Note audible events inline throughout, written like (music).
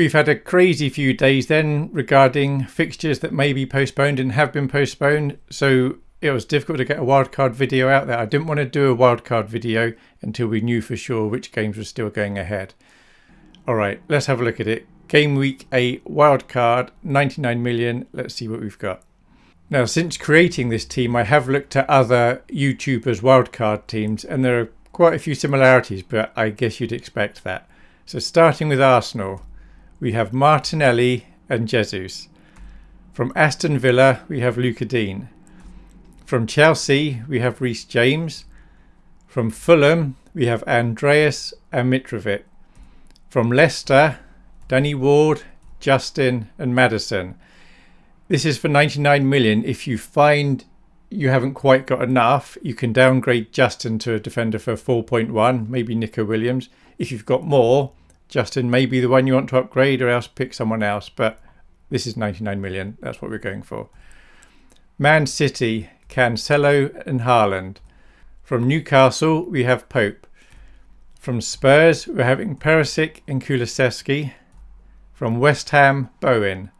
We've had a crazy few days then regarding fixtures that may be postponed and have been postponed. So it was difficult to get a wildcard video out there. I didn't want to do a wildcard video until we knew for sure which games were still going ahead. All right, let's have a look at it. Game week 8, wildcard, 99 million. Let's see what we've got. Now, since creating this team, I have looked at other YouTubers' wildcard teams, and there are quite a few similarities, but I guess you'd expect that. So, starting with Arsenal, we have Martinelli and Jesus. From Aston Villa, we have Lucas Digne. From Chelsea, we have Reece James. From Fulham, we have Andreas and Mitrovic. From Leicester, Danny Ward, Justin, and Maddison. This is for 99 million. If you find you haven't quite got enough, you can downgrade Justin to a defender for 4.1, maybe Neco Williams. If you've got more, Justin may be the one you want to upgrade or else pick someone else. But this is 99 million. That's what we're going for. Man City, Cancelo and Haaland. From Newcastle, we have Pope. From Spurs, we're having Perisic and Kulusevski. From West Ham, Bowen.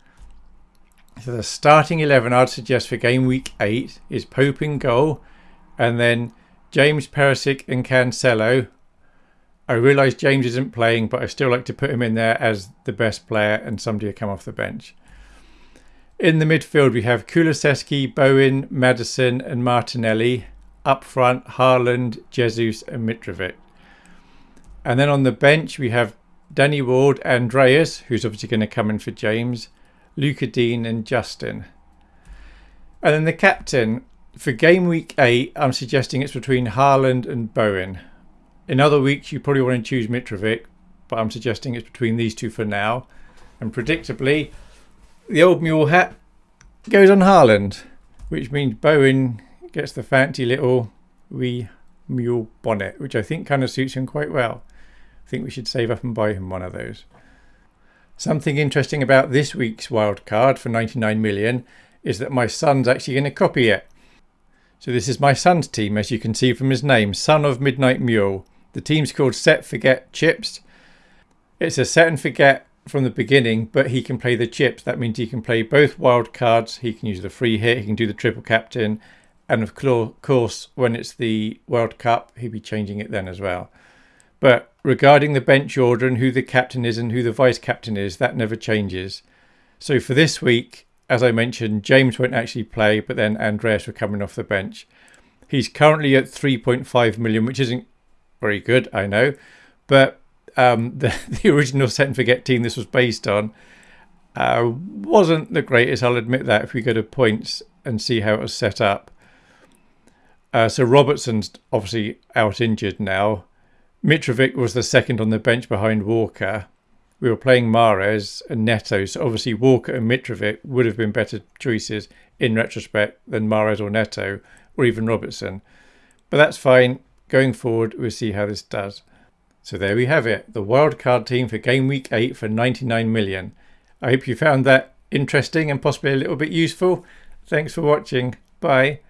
So the starting 11 I'd suggest for game week 8 is Pope in goal and then James Perisic and Cancelo. I realise James isn't playing, but I still like to put him in there as the best player and somebody to come off the bench. In the midfield, we have Kulusevski, Bowen, Maddison, and Martinelli. Up front, Haaland, Jesus, and Mitrovic. And then on the bench, we have Danny Ward, Andreas, who's obviously going to come in for James, Luca Digne, and Justin. And then the captain, for game week 8, I'm suggesting it's between Haaland and Bowen. In other weeks, you probably want to choose Mitrovic, but I'm suggesting it's between these two for now. And predictably, the old mule hat goes on Haaland, which means Bowen gets the fancy little wee mule bonnet, which I think kind of suits him quite well. I think we should save up and buy him one of those. Something interesting about this week's wild card for 99 million is that my son's actually going to copy it. So this is my son's team, as you can see from his name, Son of Midnight Mule. The team's called Set Forget Chips. It's a set and forget from the beginning, but he can play the chips. That means he can play both wild cards. He can use the free hit. He can do the triple captain. And of course, when it's the World Cup, he'll be changing it then as well. But regarding the bench order and who the captain is and who the vice captain is, that never changes. So for this week, as I mentioned, James won't actually play, but then Andreas will coming off the bench. He's currently at 3.5 million, which isn't very good, I know. But um, (laughs) the, the original set and forget team this was based on uh, wasn't the greatest. I'll admit that if we go to points and see how it was set up. Uh, so Robertson's obviously out injured now. Mitrovic was the second on the bench behind Walker. We were playing Mares and Neto, so obviously Walker and Mitrovic would have been better choices in retrospect than Mares or Neto or even Robertson. But that's fine. Going forward, we'll see how this does. So there we have it, the wildcard team for game week 8 for 99 million. I hope you found that interesting and possibly a little bit useful. Thanks for watching. Bye.